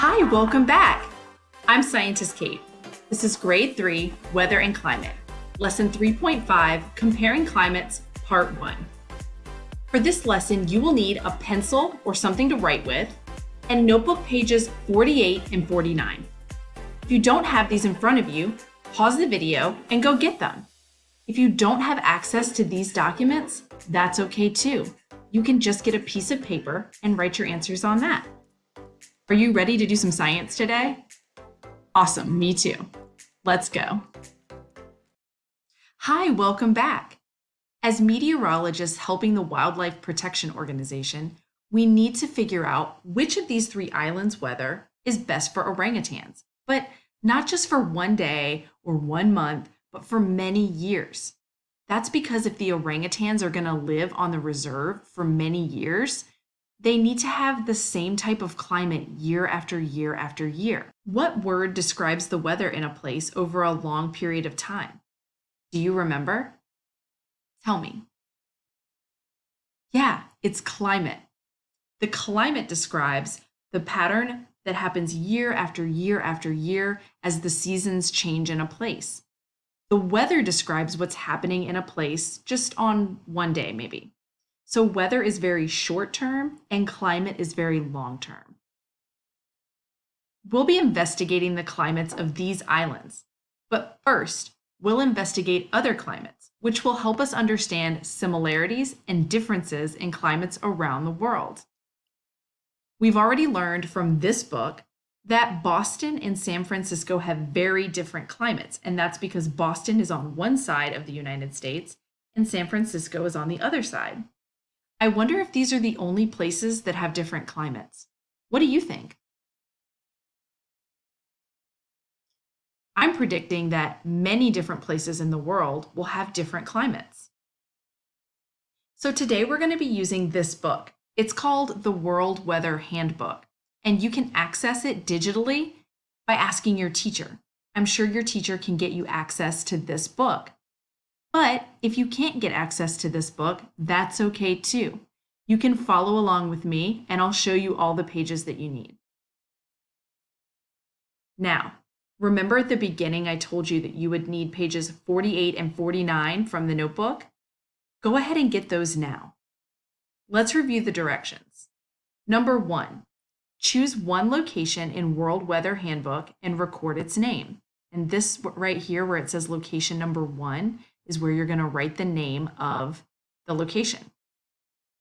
Hi, welcome back. I'm Scientist Kate. This is Grade 3, Weather and Climate, Lesson 3.5, Comparing Climates, Part 1. For this lesson, you will need a pencil or something to write with, and notebook pages 48 and 49. If you don't have these in front of you, pause the video and go get them. If you don't have access to these documents, that's okay too. You can just get a piece of paper and write your answers on that. Are you ready to do some science today? Awesome, me too. Let's go. Hi, welcome back. As meteorologists helping the Wildlife Protection Organization, we need to figure out which of these three islands' weather is best for orangutans, but not just for one day or one month, but for many years. That's because if the orangutans are going to live on the reserve for many years, they need to have the same type of climate year after year after year. What word describes the weather in a place over a long period of time? Do you remember? Tell me. Yeah, it's climate. The climate describes the pattern that happens year after year after year as the seasons change in a place. The weather describes what's happening in a place just on one day, maybe. So weather is very short term and climate is very long term. We'll be investigating the climates of these islands, but first, we'll investigate other climates, which will help us understand similarities and differences in climates around the world. We've already learned from this book that Boston and San Francisco have very different climates, and that's because Boston is on one side of the United States and San Francisco is on the other side. I wonder if these are the only places that have different climates. What do you think? I'm predicting that many different places in the world will have different climates. So today we're going to be using this book. It's called the World Weather Handbook, and you can access it digitally by asking your teacher. I'm sure your teacher can get you access to this book. But if you can't get access to this book, that's okay too. You can follow along with me and I'll show you all the pages that you need. Now, remember at the beginning I told you that you would need pages 48 and 49 from the notebook? Go ahead and get those now. Let's review the directions. Number one, choose one location in World Weather Handbook and record its name. And this right here where it says location number one is where you're going to write the name of the location.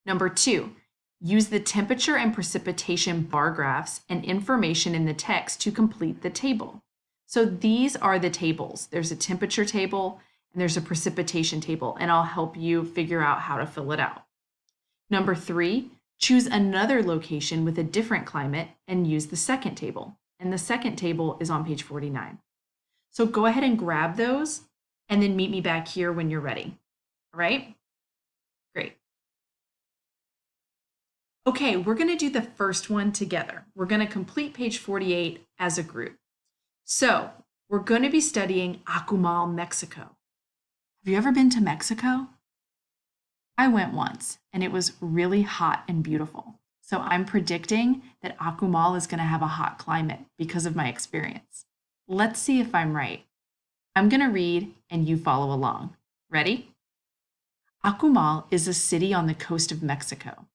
Number two, use the temperature and precipitation bar graphs and information in the text to complete the table. So these are the tables. There's a temperature table and there's a precipitation table, and I'll help you figure out how to fill it out. Number three, choose another location with a different climate and use the second table. And the second table is on page 49. So go ahead and grab those and then meet me back here when you're ready. All right? Great. Okay, we're going to do the first one together. We're going to complete page 48 as a group. So we're going to be studying Akumal, Mexico. Have you ever been to Mexico? I went once and it was really hot and beautiful. So I'm predicting that Akumal is going to have a hot climate because of my experience. Let's see if I'm right. I'm going to read and you follow along. Ready? Akumal is a city on the coast of Mexico.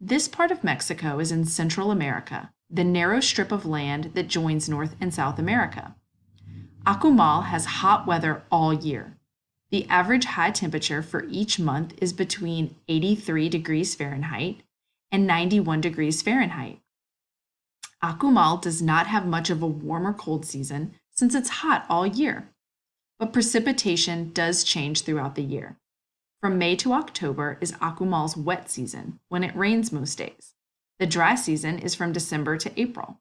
This part of Mexico is in Central America, the narrow strip of land that joins North and South America. Akumal has hot weather all year. The average high temperature for each month is between 83 degrees Fahrenheit and 91 degrees Fahrenheit. Akumal does not have much of a warm or cold season since it's hot all year but precipitation does change throughout the year. From May to October is Akumal's wet season, when it rains most days. The dry season is from December to April.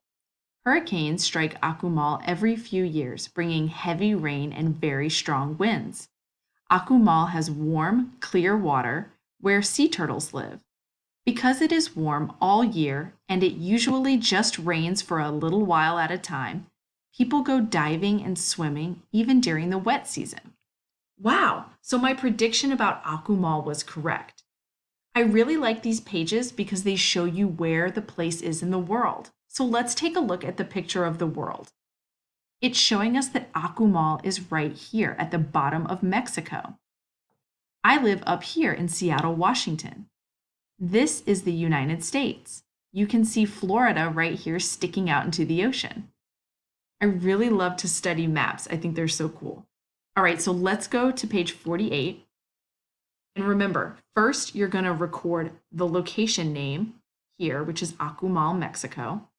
Hurricanes strike Akumal every few years, bringing heavy rain and very strong winds. Akumal has warm, clear water where sea turtles live. Because it is warm all year and it usually just rains for a little while at a time, People go diving and swimming even during the wet season. Wow, so my prediction about Akumal was correct. I really like these pages because they show you where the place is in the world. So let's take a look at the picture of the world. It's showing us that Akumal is right here at the bottom of Mexico. I live up here in Seattle, Washington. This is the United States. You can see Florida right here sticking out into the ocean. I really love to study maps. I think they're so cool. All right, so let's go to page 48. And remember, first you're to record the location name here, which is Akumal, Mexico.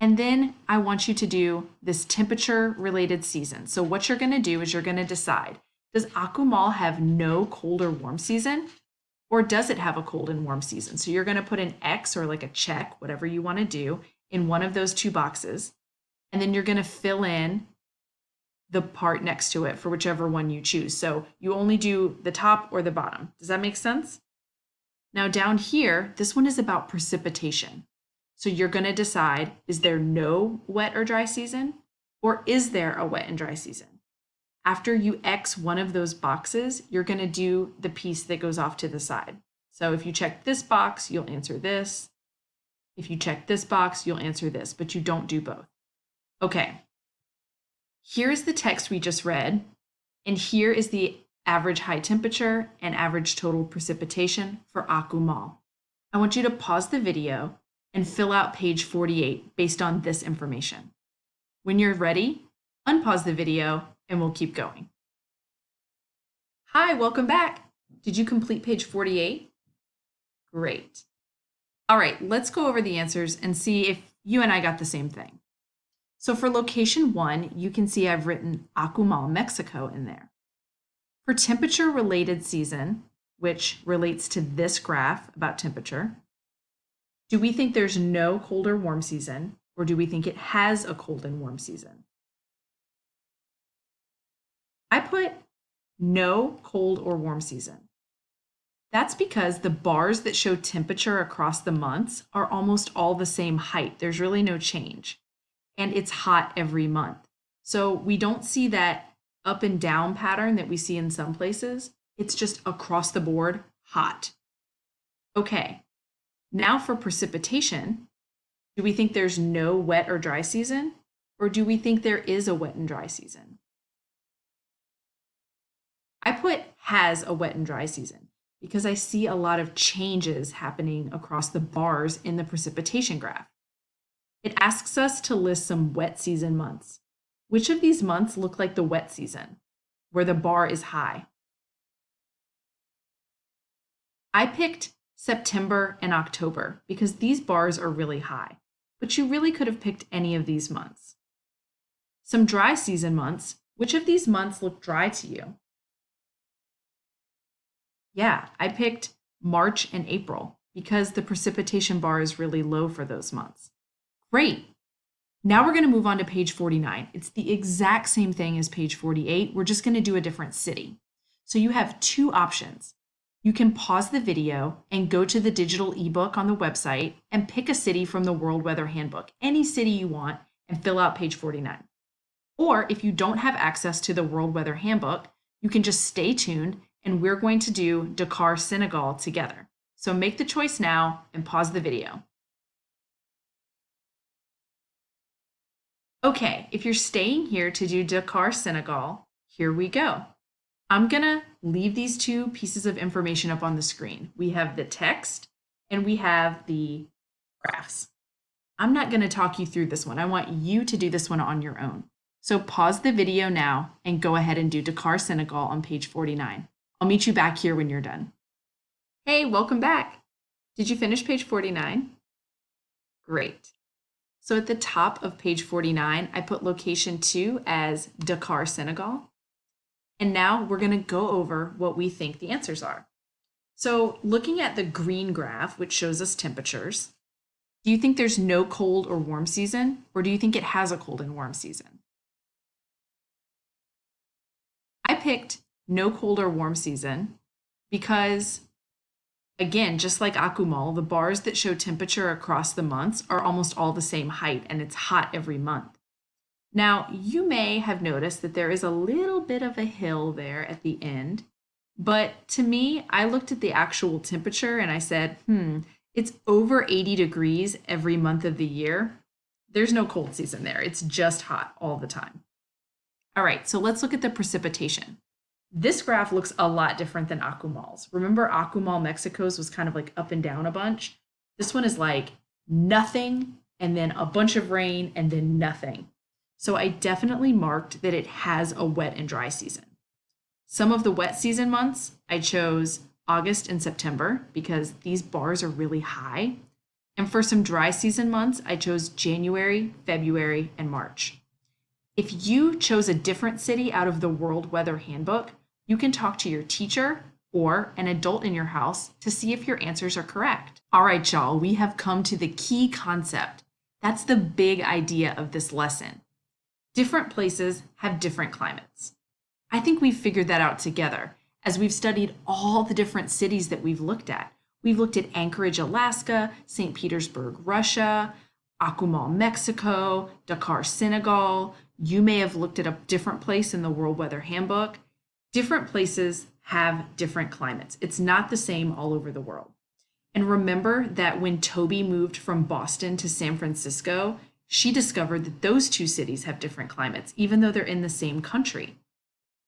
And then I want you to do this temperature related season. So what you're to do is you're to decide, does Akumal have no cold or warm season? Or does it have a cold and warm season? So you're to put an X or like a check, whatever you want to do, in one of those two boxes. And then you're going to fill in the part next to it for whichever one you choose. So you only do the top or the bottom. Does that make sense? Now down here, this one is about precipitation. So you're going to decide, is there no wet or dry season? Or is there a wet and dry season? After you X one of those boxes, you're going to do the piece that goes off to the side. So if you check this box, you'll answer this. If you check this box, you'll answer this, but you don't do both. Okay, Here's the text we just read, and here is the average high temperature and average total precipitation for Akumal. I want you to pause the video and fill out page 48 based on this information. When you're ready, unpause the video and we'll keep going. Hi, welcome back. Did you complete page 48? Great. All right, let's go over the answers and see if you and I got the same thing. So for location one, you can see I've written Akumal, Mexico in there. For temperature related season, which relates to this graph about temperature, do we think there's no cold or warm season, or do we think it has a cold and warm season? I put no cold or warm season. That's because the bars that show temperature across the months are almost all the same height. There's really no change and it's hot every month. So we don't see that up and down pattern that we see in some places. It's just across the board hot. Okay, now for precipitation, do we think there's no wet or dry season? Or do we think there is a wet and dry season? I put has a wet and dry season because I see a lot of changes happening across the bars in the precipitation graph. It asks us to list some wet season months. Which of these months look like the wet season, where the bar is high? I picked September and October because these bars are really high, but you really could have picked any of these months. Some dry season months, which of these months look dry to you? Yeah, I picked March and April because the precipitation bar is really low for those months. Great. Now we're going to move on to page 49. It's the exact same thing as page 48. We're just going to do a different city. So you have two options. You can pause the video and go to the digital ebook on the website and pick a city from the World Weather Handbook, any city you want, and fill out page 49. Or if you don't have access to the World Weather Handbook, you can just stay tuned and we're going to do Dakar, Senegal together. So make the choice now and pause the video. Okay, if you're staying here to do Dakar, Senegal, here we go. I'm gonna leave these two pieces of information up on the screen. We have the text and we have the graphs. I'm not gonna talk you through this one. I want you to do this one on your own. So pause the video now and go ahead and do Dakar, Senegal on page 49. I'll meet you back here when you're done. Hey, welcome back. Did you finish page 49? Great. So at the top of page 49, I put location two as Dakar, Senegal. And now we're gonna go over what we think the answers are. So looking at the green graph, which shows us temperatures, do you think there's no cold or warm season, or do you think it has a cold and warm season? I picked no cold or warm season because Again, just like Akumal, the bars that show temperature across the months are almost all the same height and it's hot every month. Now, you may have noticed that there is a little bit of a hill there at the end, but to me, I looked at the actual temperature and I said, hmm, it's over 80 degrees every month of the year. there's no cold season there. It's just hot all the time. All right, so let's look at the precipitation. This graph looks a lot different than Akumal's. Remember Akumal, Mexico's was kind of like up and down a bunch. This one is like nothing and then a bunch of rain and then nothing. So I definitely marked that it has a wet and dry season. Some of the wet season months, I chose August and September because these bars are really high. And for some dry season months, I chose January, February, and March. If you chose a different city out of the World Weather Handbook, you can talk to your teacher or an adult in your house to see if your answers are correct. All right, y'all, we have come to the key concept. That's the big idea of this lesson. Different places have different climates. I think we've figured that out together as we've studied all the different cities that we've looked at. We've looked at Anchorage, Alaska, St. Petersburg, Russia, Akumal, Mexico, Dakar, Senegal. You may have looked at a different place in the World Weather Handbook different places have different climates. It's not the same all over the world. And remember that when Toby moved from Boston to San Francisco, she discovered that those two cities have different climates, even though they're in the same country.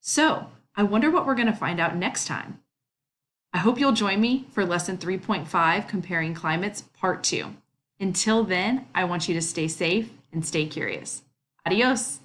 So, I wonder what we're going to find out next time. I hope you'll join me for lesson 3.5, Comparing Climates, part 2. Until then, I want you to stay safe and stay curious. Adios.